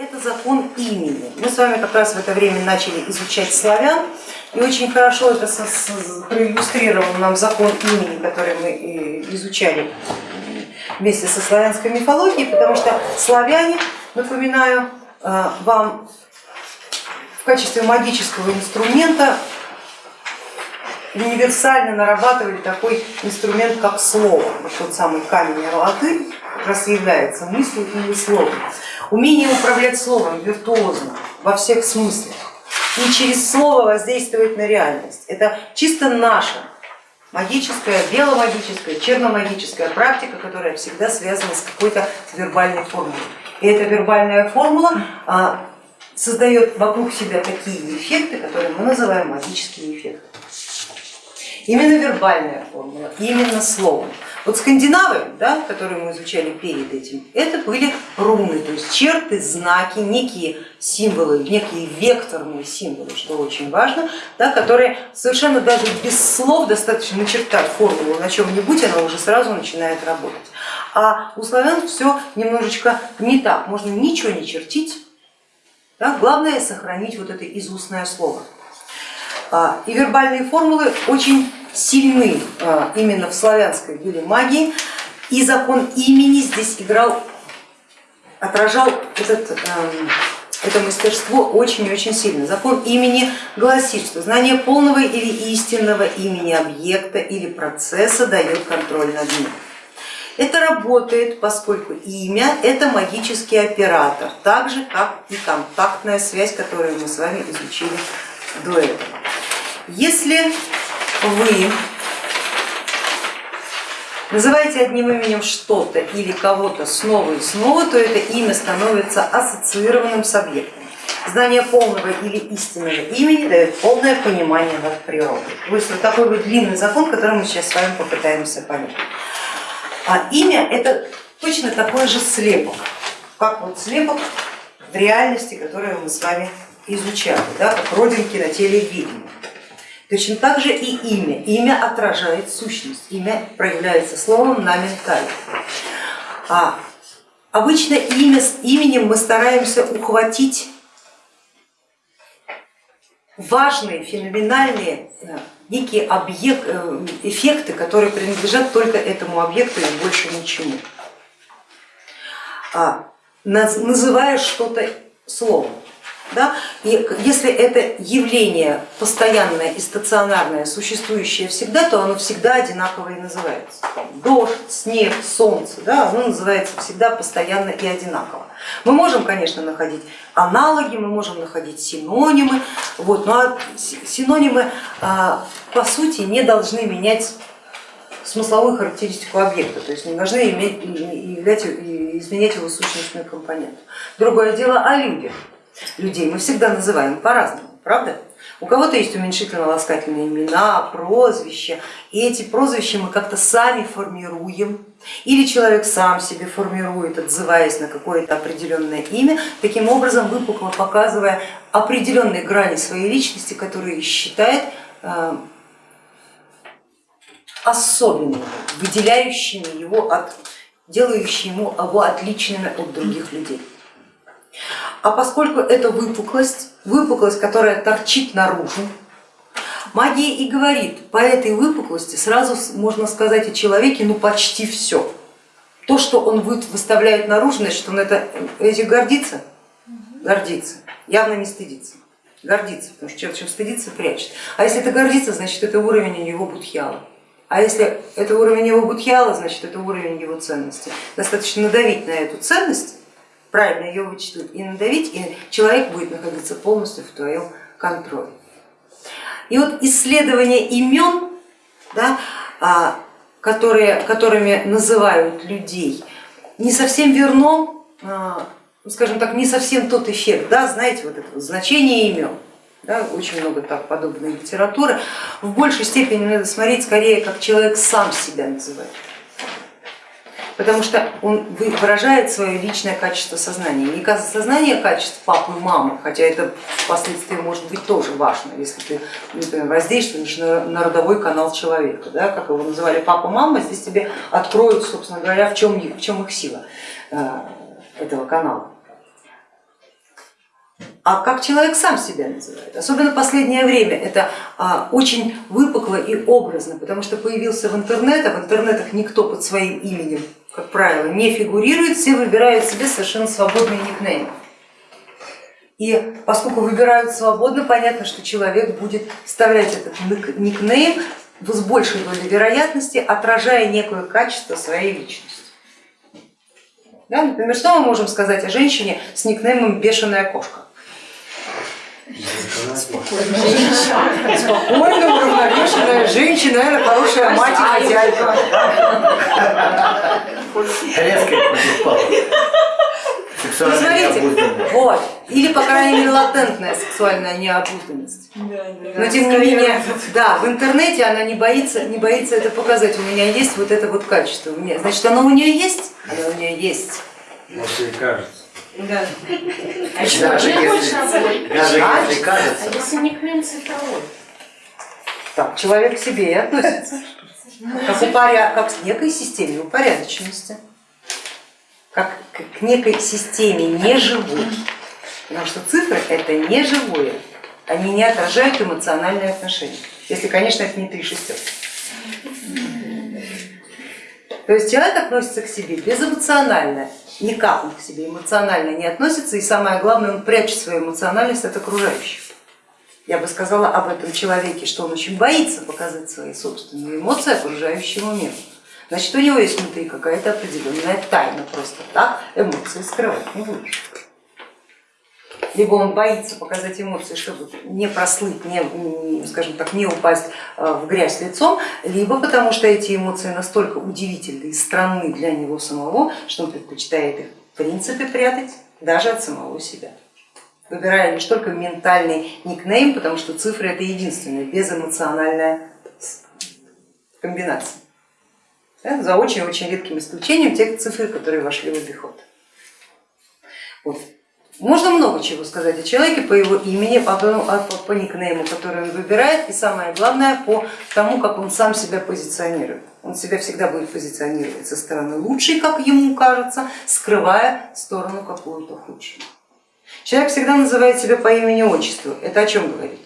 Это закон имени. Мы с вами как раз в это время начали изучать славян, и очень хорошо это проиллюстрировал нам закон имени, который мы изучали вместе со славянской мифологией, потому что славяне, напоминаю э, вам, в качестве магического инструмента универсально нарабатывали такой инструмент, как слово. Вот тот самый камень Арлаты как раз является мыслью или словом. Умение управлять словом виртуозно во всех смыслах и через слово воздействовать на реальность. Это чисто наша магическая, беломагическая, черномагическая практика, которая всегда связана с какой-то вербальной формулой. И эта вербальная формула а, создает вокруг себя такие эффекты, которые мы называем магические эффекты. Именно вербальная формула, именно словом. Вот скандинавы, да, которые мы изучали перед этим, это были руны, то есть черты, знаки, некие символы, некие векторные символы, что очень важно, да, которые совершенно даже без слов достаточно начертать формулу на чем-нибудь, она уже сразу начинает работать. А у славян все немножечко не так, можно ничего не чертить, да, главное сохранить вот это изустное слово. А, и вербальные формулы очень сильны а, именно в славянской были магии, и закон имени здесь играл, отражал этот, эм, это мастерство очень-очень сильно. Закон имени гласит, что знание полного или истинного имени объекта или процесса дает контроль над ним. Это работает, поскольку имя это магический оператор, так же как и контактная связь, которую мы с вами изучили до этого. Если вы называете одним именем что-то или кого-то снова и снова, то это имя становится ассоциированным с объектом. Знание полного или истинного имени дает полное понимание над природой. То есть вот такой вот длинный закон, который мы сейчас с вами попытаемся понять. А имя это точно такой же слепок, как вот слепок в реальности, которую мы с вами изучали, да, как родинки на теле ведьмы. Точно так же и имя. Имя отражает сущность, имя проявляется словом на ментале. А обычно имя, именем мы стараемся ухватить важные, феноменальные э, некие объект, э, эффекты, которые принадлежат только этому объекту и больше ничему. А, называя что-то словом. Да? И если это явление постоянное и стационарное, существующее всегда, то оно всегда одинаково и называется. Дождь, снег, солнце, да, оно называется всегда постоянно и одинаково. Мы можем, конечно, находить аналоги, мы можем находить синонимы, вот, но синонимы а, по сути не должны менять смысловую характеристику объекта, то есть не должны иметь, являть, изменять его сущностную компоненту. Другое дело о людях людей мы всегда называем по-разному, правда? У кого-то есть уменьшительно-ласкательные имена, прозвища, и эти прозвища мы как-то сами формируем, или человек сам себе формирует, отзываясь на какое-то определенное имя, таким образом выпукло показывая определенные грани своей личности, которые считает э, особенными, выделяющими его от, делающими его отличными от других людей. А поскольку это выпуклость, выпуклость, которая торчит наружу, магия и говорит, по этой выпуклости сразу можно сказать о человеке ну почти все. То, что он выставляет наружу, значит он это, этим гордится, гордится, явно не стыдится, гордится, потому что человек чем стыдится, прячет. А если это гордится, значит это уровень его будхьяла. А если это уровень его будхьяла, значит это уровень его ценности. Достаточно надавить на эту ценность, правильно ее вычитать и надавить, и человек будет находиться полностью в твоем контроле. И вот исследование имен, да, а, которые, которыми называют людей, не совсем верно, а, скажем так, не совсем тот эффект, да, знаете, вот это значение имен. Да, очень много так подобной литературы. В большей степени надо смотреть скорее, как человек сам себя называет потому что он выражает свое личное качество сознания. Не сознание качеств папы и мамы, хотя это впоследствии может быть тоже важно, если ты например, воздействуешь на родовой канал человека, да, как его называли папа, мама, здесь тебе откроют, собственно говоря, в чем, в чем их сила э, этого канала. А как человек сам себя называет. Особенно в последнее время это а, очень выпукло и образно, потому что появился в интернет, а в интернетах никто под своим именем, как правило, не фигурирует, все выбирают себе совершенно свободные никнеймы. И поскольку выбирают свободно, понятно, что человек будет вставлять этот никнейм с большей долей вероятности, отражая некое качество своей личности. Да, например, что мы можем сказать о женщине с никнеймом бешеная кошка? Спокойная, уравновешенная женщина, наверное, хорошая мать и хозяйка. Резкая ну, смотрите, вот, или по крайней мере латентная сексуальная необузданность. Но тем не менее, да, в интернете она не боится, не боится это показать. У меня есть вот это вот качество. Значит, оно у нее есть? Оно у нее есть. Может и кажется. Да. А даже если, даже если кажется. А если никнейм цифровой? Так, человек к себе и относится. Как, упоря... как к некой системе упорядоченности, как к некой системе неживой. Потому что цифры это не живое, они не отражают эмоциональные отношения. Если, конечно, это не три шестерки. То есть человек относится к себе безэмоционально, никак он к себе эмоционально не относится, и самое главное, он прячет свою эмоциональность от окружающих. Я бы сказала об этом человеке, что он очень боится показать свои собственные эмоции окружающему миру. Значит, у него есть внутри какая-то определенная тайна, просто так эмоции скрывать не будешь либо он боится показать эмоции, чтобы не прослыть, не, скажем так, не упасть э, в грязь лицом, либо потому что эти эмоции настолько удивительны и странны для него самого, что он предпочитает их в принципе прятать даже от самого себя выбирая лишь только ментальный никнейм, потому что цифры это единственная безэмоциональная комбинация. За очень-очень редким исключением тех цифр, которые вошли в обиход. Вот. Можно много чего сказать о человеке по его имени, по, по, по никнейму, который он выбирает, и самое главное по тому, как он сам себя позиционирует. Он себя всегда будет позиционировать со стороны лучшей, как ему кажется, скрывая сторону какую-то худшую. Человек всегда называет себя по имени отчеству. Это о чем говорит?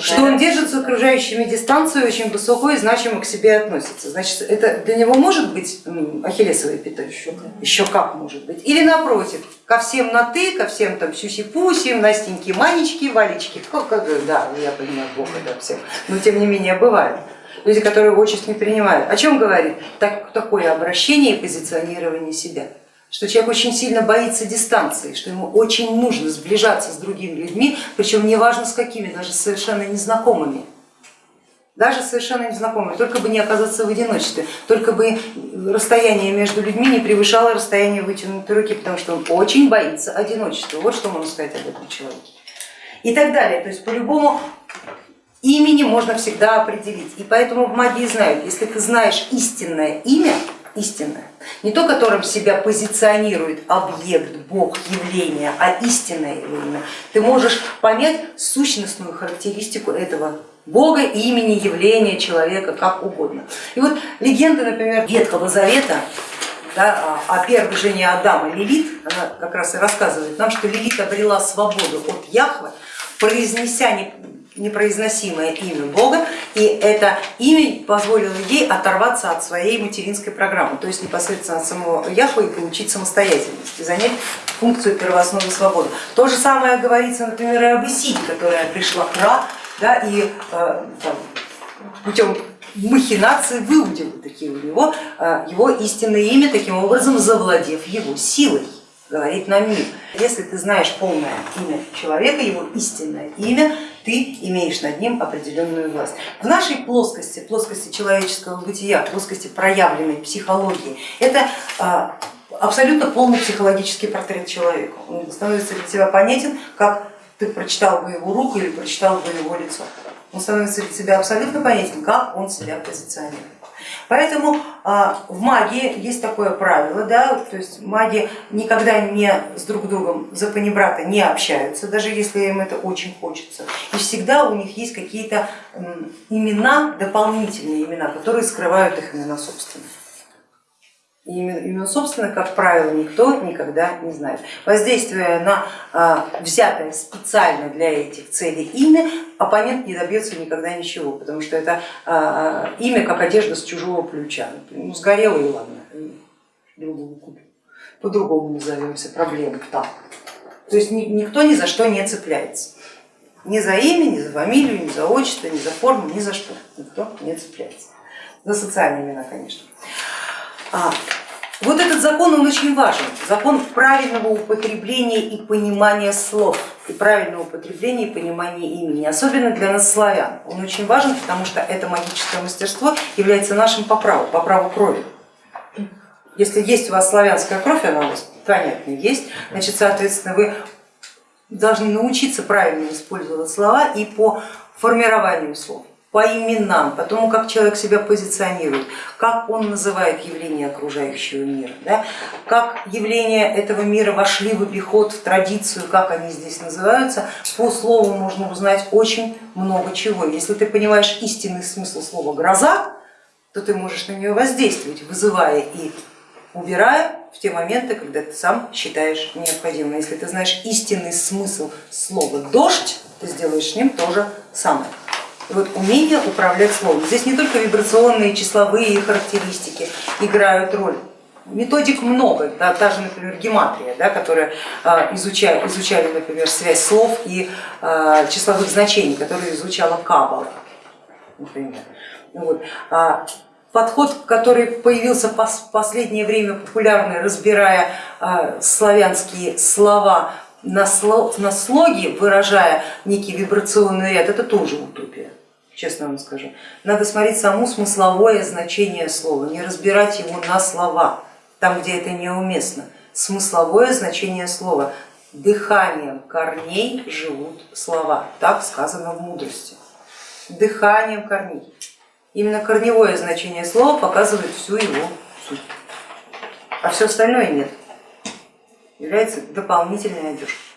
Что он держит с окружающими дистанцию очень высокую и значимо к себе относится. Значит, это для него может быть ахиллесовой пятой? Еще, еще как может быть. Или напротив, ко всем на ты, ко всем там сюси-пуси, Настеньки, Манечки, Валечки. Да, я понимаю, плохо да, всем, но тем не менее бывает. Люди, которые отчество не принимают. О чем говорит так, такое обращение и позиционирование себя? Что человек очень сильно боится дистанции, что ему очень нужно сближаться с другими людьми, причем неважно с какими, даже совершенно незнакомыми. Даже совершенно незнакомыми, только бы не оказаться в одиночестве, только бы расстояние между людьми не превышало расстояние вытянутой руки, потому что он очень боится одиночества. Вот что можно сказать об этом человеке. И так далее. То есть по-любому имени можно всегда определить. И поэтому в магии знают, если ты знаешь истинное имя, истинное, не то, которым себя позиционирует объект, бог, явление, а истинное имя, ты можешь понять сущностную характеристику этого бога, имени, явления, человека, как угодно. И вот легенда, например, Ветхого Завета да, о первой жене Адама. Лилит, она как раз и рассказывает нам, что Лилит обрела свободу от Яхвы, произнеся непроизносимое имя Бога, и это имя позволило ей оторваться от своей материнской программы, то есть непосредственно от самого Яхвы и получить самостоятельность, и занять функцию первоосновы свободы. То же самое говорится, например, об Исиде, которая пришла к Ра да, и э, там, путем махинации выудила такие у него э, его истинное имя, таким образом завладев его силой говорит нам мир. Если ты знаешь полное имя человека, его истинное имя, ты имеешь над ним определенную власть. В нашей плоскости, плоскости человеческого бытия, плоскости проявленной психологии, это а, абсолютно полный психологический портрет человека. Он становится для тебя понятен, как ты прочитал бы его руку или прочитал бы его лицо. Он становится для тебя абсолютно понятен, как он себя позиционирует. Поэтому а, в магии есть такое правило, да, то есть маги никогда не с друг другом за панибрата не общаются, даже если им это очень хочется. И всегда у них есть какие-то имена, дополнительные имена, которые скрывают их имена собственные. И именно, именно собственно, как правило, никто никогда не знает. Воздействуя на а, взятое специально для этих целей имя, оппонент не добьется никогда ничего, потому что это а, имя как одежда с чужого плеча. Ну, сгорело и ладно, другого купим. По-другому назовемся, проблема там. То есть ни, никто ни за что не цепляется. Ни за имя, ни за фамилию, ни за отчество, ни за форму, ни за что. Никто не цепляется. За социальные имена, конечно. А, вот этот закон, он очень важен, закон правильного употребления и понимания слов, и правильного употребления и понимания имени, особенно для нас славян. Он очень важен, потому что это магическое мастерство является нашим по праву, по праву крови. Если есть у вас славянская кровь, она у вас понятно есть, значит, соответственно, вы должны научиться правильно использовать слова и по формированию слов по именам, по тому, как человек себя позиционирует, как он называет явления окружающего мира, да, как явления этого мира вошли в обиход, в традицию, как они здесь называются, по слову можно узнать очень много чего. Если ты понимаешь истинный смысл слова гроза, то ты можешь на нее воздействовать, вызывая и убирая в те моменты, когда ты сам считаешь необходимым. Если ты знаешь истинный смысл слова дождь, ты сделаешь с ним то же самое. Вот умение управлять словом. Здесь не только вибрационные числовые характеристики играют роль, методик много, да, та же, например, гематрия, да, которая а, изучали, изучали, например, связь слов и а, числовых значений, которую изучала Каббала, например. Вот. А, подход, который появился в последнее время популярный, разбирая славянские слова на слоги, выражая некий вибрационный ряд, это тоже утопия честно вам скажу. Надо смотреть само смысловое значение слова, не разбирать его на слова, там, где это неуместно. Смысловое значение слова. Дыханием корней живут слова, так сказано в мудрости. Дыханием корней. Именно корневое значение слова показывает всю его суть, а все остальное нет, является дополнительной одеждой.